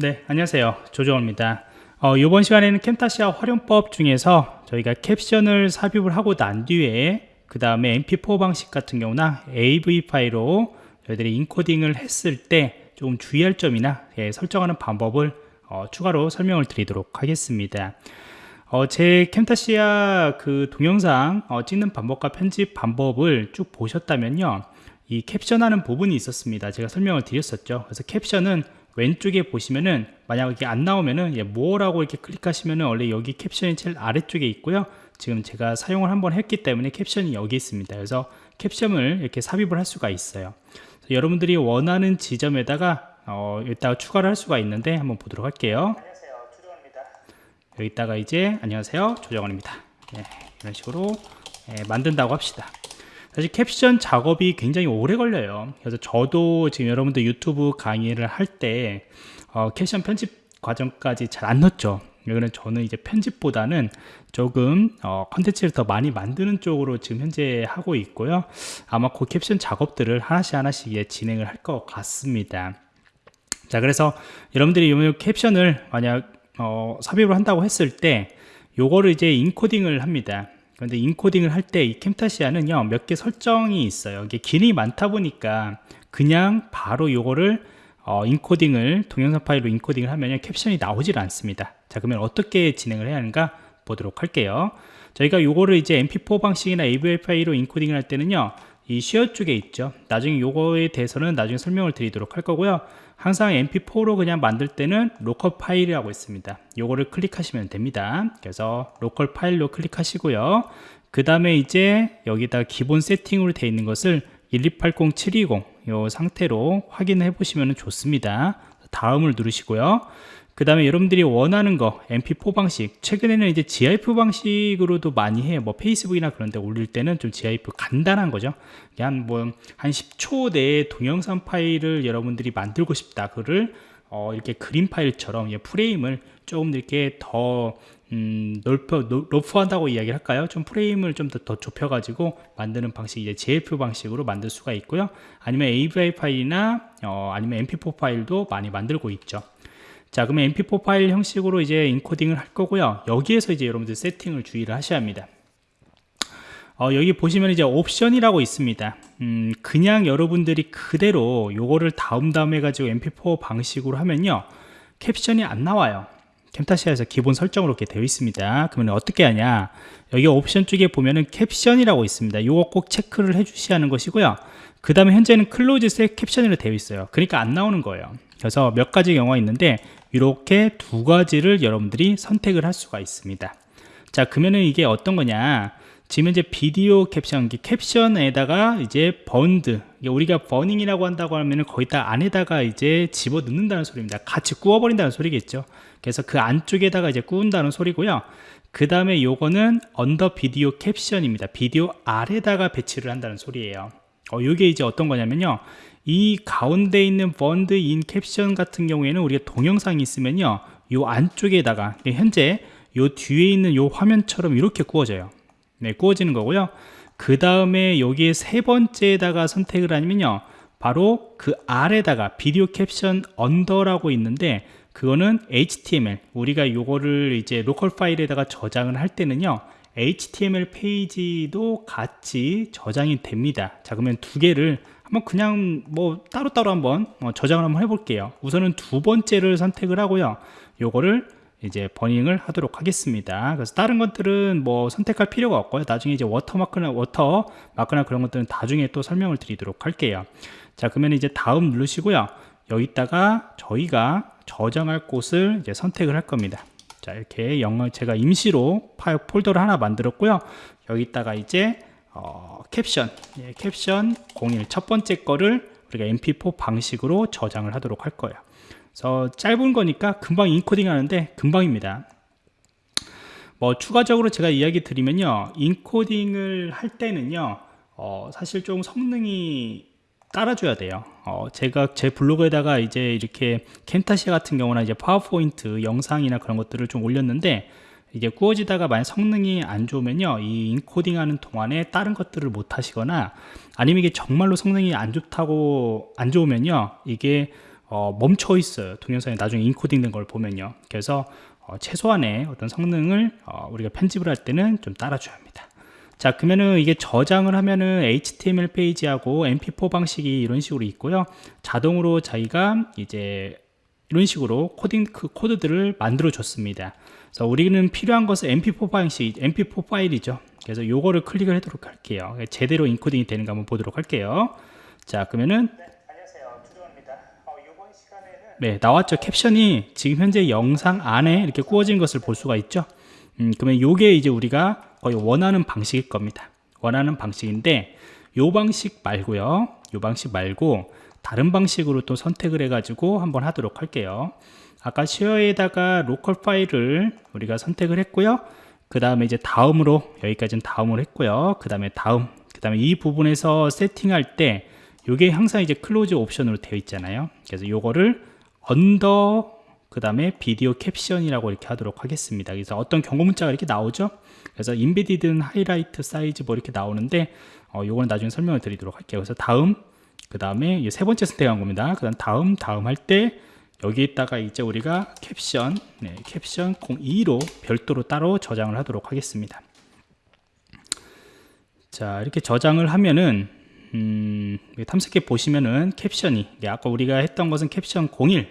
네, 안녕하세요. 조정호입니다. 어, 이번 시간에는 캠타시아 활용법 중에서 저희가 캡션을 삽입을 하고 난 뒤에 그 다음에 mp4 방식 같은 경우나 AV 파일로 저희들이 인코딩을 했을 때 조금 주의할 점이나 예, 설정하는 방법을 어, 추가로 설명을 드리도록 하겠습니다. 어, 제 캠타시아 그 동영상 어, 찍는 방법과 편집 방법을 쭉 보셨다면요. 이 캡션하는 부분이 있었습니다. 제가 설명을 드렸었죠. 그래서 캡션은 왼쪽에 보시면은 만약 이게 안 나오면은 예, 뭐라고 이렇게 클릭하시면은 원래 여기 캡션이 제일 아래쪽에 있고요. 지금 제가 사용을 한번 했기 때문에 캡션이 여기 있습니다. 그래서 캡션을 이렇게 삽입을 할 수가 있어요. 여러분들이 원하는 지점에다가 어, 이따가 추가를 할 수가 있는데 한번 보도록 할게요. 안녕하세요, 조정원입니다. 여기다가 이제 안녕하세요, 조정원입니다. 네, 이런 식으로 예, 만든다고 합시다. 사실 캡션 작업이 굉장히 오래 걸려요. 그래서 저도 지금 여러분들 유튜브 강의를 할때 어, 캡션 편집 과정까지 잘 안 넣었죠. 이거는 저는 이제 편집보다는 조금 어, 컨텐츠를 더 많이 만드는 쪽으로 지금 현재 하고 있고요. 아마 그 캡션 작업들을 하나씩 하나씩 예, 진행을 할 것 같습니다. 자 그래서 여러분들이 이 캡션을 만약 어, 삽입을 한다고 했을 때 요거를 이제 인코딩을 합니다 그런데 인코딩을 할 때 이 캠타시아는요 몇 개 설정이 있어요. 이게 기능이 많다 보니까 그냥 바로 요거를 어, 인코딩을 동영상 파일로 인코딩을 하면 캡션이 나오질 않습니다. 자 그러면 어떻게 진행을 해야 하는가 보도록 할게요. 저희가 요거를 이제 mp4 방식이나 AVI 파일로 인코딩을 할 때는요 이 쉐어 쪽에 있죠. 나중에 요거에 대해서는 나중에 설명을 드리도록 할 거고요 항상 mp4로 그냥 만들 때는 local 파일이라고 있습니다. 요거를 클릭하시면 됩니다. 그래서 local 파일로 클릭하시고요. 그 다음에 이제 여기다 기본 세팅으로 되어 있는 것을 1280720이 상태로 확인해 보시면 좋습니다. 다음을 누르시고요 그 다음에 여러분들이 원하는 거 mp4 방식 최근에는 이제 gif 방식으로도 많이 해요 뭐 페이스북이나 그런 데 올릴 때는 좀 gif 간단한 거죠 그냥 뭐한 10초 내에 동영상 파일을 여러분들이 만들고 싶다 그를 어, 이렇게 그림 파일처럼 프레임을 조금 이렇게 더 음, 넓혀, 높여한다고 이야기를 할까요? 좀 프레임을 좀 더 더 좁혀가지고 만드는 방식이 이제 JF 방식으로 만들 수가 있고요. 아니면 AVI 파일이나 어, 아니면 MP4 파일도 많이 만들고 있죠. 자 그러면 mp4 파일 형식으로 이제 인코딩을 할 거고요. 여기에서 이제 여러분들 세팅을 주의를 하셔야 합니다. 어, 여기 보시면 이제 옵션이라고 있습니다. 음, 그냥 여러분들이 그대로 요거를 다음 다음 해가지고 mp4 방식으로 하면요. 캡션이 안 나와요. Camtasia에서 기본 설정으로 이렇게 되어 있습니다. 그러면 어떻게 하냐? 여기 옵션 쪽에 보면은 캡션이라고 있습니다. 요거 꼭 체크를 해 주셔야 하는 것이고요. 그 다음에 현재는 closed caption으로 되어 있어요. 그러니까 안 나오는 거예요. 그래서 몇 가지 경우가 있는데 이렇게 두 가지를 여러분들이 선택을 할 수가 있습니다. 자 그러면은 이게 어떤 거냐? 지금 이제 비디오 캡션 캡션에다가 이제 burned 우리가 burning이라고 한다고 하면은 거기다 안에다가 이제 집어 넣는다는 소리입니다. 같이 구워버린다는 소리겠죠. 그래서 그 안쪽에다가 이제 구운다는 소리고요. 그 다음에 요거는 under video caption입니다. 비디오 아래다가 배치를 한다는 소리예요. 어, 요게 이제 어떤 거냐면요 이 가운데 있는 burned in caption 같은 경우에는 우리가 동영상이 있으면요 요 안쪽에다가 현재 요 뒤에 있는 요 화면처럼 이렇게 구워져요. 네 구워지는 거고요. 그 다음에 여기에 세 번째에다가 선택을 하면요 바로 그 아래다가 video caption under라고 있는데 그거는 HTML 우리가 요거를 이제 local 파일에다가 저장을 할 때는요 HTML 페이지도 같이 저장이 됩니다. 자 그러면 두 개를 한번 그냥 뭐 따로따로 한번 어, 저장을 한번 해볼게요. 우선은 두 번째를 선택을 하고요. 요거를 이제 burning을 하도록 하겠습니다. 그래서 다른 것들은 뭐 선택할 필요가 없고요. 나중에 이제 watermark나 watermark나 그런 것들은 나중에 또 설명을 드리도록 할게요. 자 그러면 이제 다음 누르시고요. 여기다가 저희가 저장할 곳을 이제 선택을 할 겁니다. 자 이렇게 영어 제가 임시로 파일 폴더를 하나 만들었고요. 여기다가 이제 어, 캡션. 예, 캡션 01 첫 번째 거를 우리가 mp4 방식으로 저장을 하도록 할 거예요. 그래서 짧은 거니까 금방 인코딩 하는데 금방입니다. 뭐 추가적으로 제가 이야기 드리면요. 인코딩을 할 때는요. 어, 사실 좀 성능이 따라줘야 돼요. 어, 제가 제 블로그에다가 이제 이렇게 켄타시아 같은 경우나 이제 파워포인트 영상이나 그런 것들을 좀 올렸는데 이게 구워지다가 만약 성능이 안 좋으면요 이 인코딩 하는 동안에 다른 것들을 못 하시거나 아니면 이게 정말로 성능이 안 좋다고 안 좋으면요 이게 어, 멈춰 있어요. 동영상이 나중에 인코딩 된 걸 보면요. 그래서 어, 최소한의 어떤 성능을 어, 우리가 편집을 할 때는 좀 따라줘야 합니다. 자 그러면은 이게 저장을 하면은 HTML 페이지하고 MP4 방식이 이런 식으로 있고요. 자동으로 자기가 이제 이런 식으로 코딩 그 코드들을 만들어 줬습니다. 그래서 우리는 필요한 것은 MP4 방식, MP4 파일이죠. 그래서 요거를 클릭을 하도록 할게요. 제대로 인코딩이 되는가 한번 보도록 할게요. 자, 그러면은. 주정입니다. 어, 네, 나왔죠. 캡션이 지금 현재 영상 안에 이렇게 꾸어진 것을 볼 수가 있죠. 음, 그러면 요게 이제 우리가 거의 원하는 방식일 겁니다. 원하는 방식인데 요 방식 말고요. 요 방식 말고 다른 방식으로 또 선택을 해가지고 한번 하도록 할게요. 아까 쉐어에다가 로컬 파일을 우리가 선택을 했고요. 그 다음에 이제 다음으로 여기까지는 다음으로 했고요. 그 다음에 다음, 그 다음에 이 부분에서 세팅할 때 이게 항상 이제 closed 옵션으로 되어 있잖아요. 그래서 요거를 under 그 다음에 video caption이라고 이렇게 하도록 하겠습니다. 그래서 어떤 경고 문자가 이렇게 나오죠. 그래서 embedded height size 뭐 이렇게 나오는데 어, 요거는 나중에 설명을 드리도록 할게요. 그래서 다음 그 다음에 세 번째 선택한 겁니다. 그 다음 다음 다음 할 때 여기에다가 이제 우리가 캡션 네, 캡션 02로 별도로 따로 저장을 하도록 하겠습니다. 자 이렇게 저장을 하면은 음, 탐색해 보시면은 캡션이 네, 아까 우리가 했던 것은 캡션 01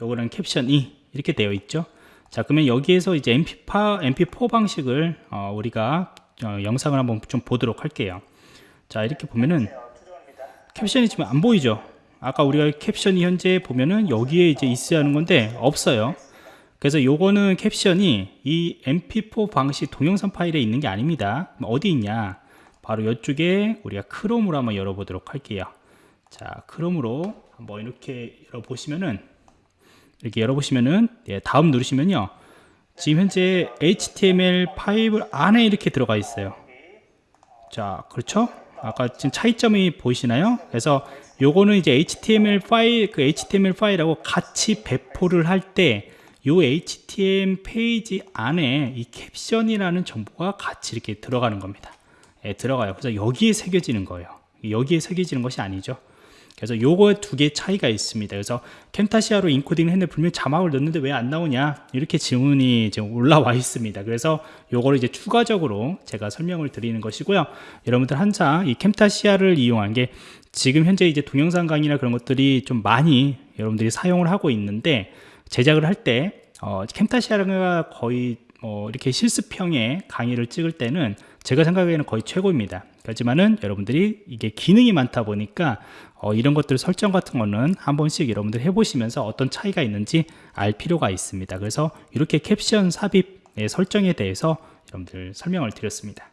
요거는 캡션 2 이렇게 되어 있죠 자 그러면 여기에서 이제 MP4, MP4 방식을 어, 우리가 어, 영상을 한번 좀 보도록 할게요 자 이렇게 보면은. 캡션이 지금 안 보이죠 아까 우리가 캡션이 현재 보면은 여기에 이제 있어야 하는 건데 없어요. 그래서 요거는 캡션이 이 mp4 방식 동영상 파일에 있는 게 아닙니다. 어디 있냐? 바로 이쪽에 우리가 크롬으로 한번 열어보도록 할게요. 자 크롬으로 한번 이렇게 열어보시면은 이렇게 열어보시면은 예, 다음 누르시면요. 지금 현재 HTML5 안에 이렇게 들어가 있어요. 자 그렇죠 아까 지금 차이점이 보이시나요? 그래서 요거는 이제 HTML 파일 그 HTML 파일하고 같이 배포를 할 때 요 HTML 페이지 안에 이 캡션이라는 정보가 같이 이렇게 들어가는 겁니다. 예, 들어가요. 그래서 여기에 새겨지는 거예요. 여기에 새겨지는 것이 아니죠 그래서 요거 두개 차이가 있습니다. 그래서 캠타시아로 인코딩을 했는데 분명히 자막을 넣는데 왜 안 나오냐 이렇게 질문이 지금 올라와 있습니다. 그래서 요거를 이제 추가적으로 제가 설명을 드리는 것이고요. 여러분들 항상 이 캠타시아를 이용한 게 지금 현재 이제 동영상 강의나 그런 것들이 좀 많이 여러분들이 사용을 하고 있는데 제작을 할때 어, 캠타시아가 거의 뭐 이렇게 실습형의 강의를 찍을 때는 제가 생각하기에는 거의 최고입니다. 하지만은 여러분들이 이게 기능이 많다 보니까 어, 이런 것들 설정 같은 거는 한 번씩 여러분들 해보시면서 어떤 차이가 있는지 알 필요가 있습니다. 그래서 이렇게 캡션 삽입의 설정에 대해서 여러분들 설명을 드렸습니다.